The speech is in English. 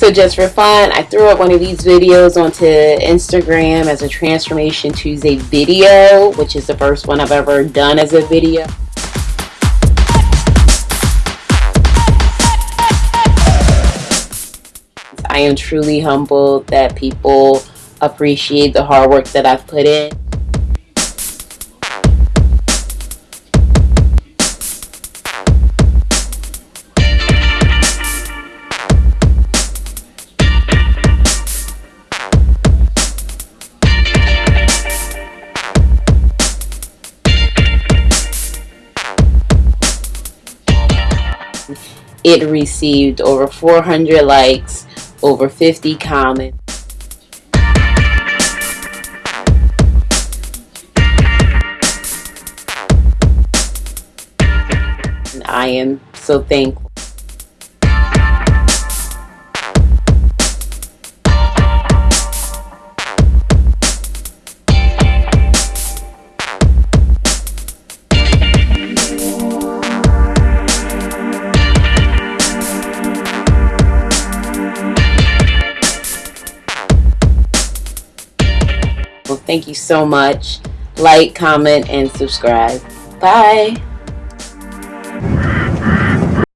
So just for fun, I threw up one of these videos onto Instagram as a Transformation Tuesday video, which is the first one I've ever done as a video. I am truly humbled that people appreciate the hard work that I've put in. It received over 400 likes, over 50 comments. I am so thankful. people. Thank you so much. Like, comment, and subscribe. Bye.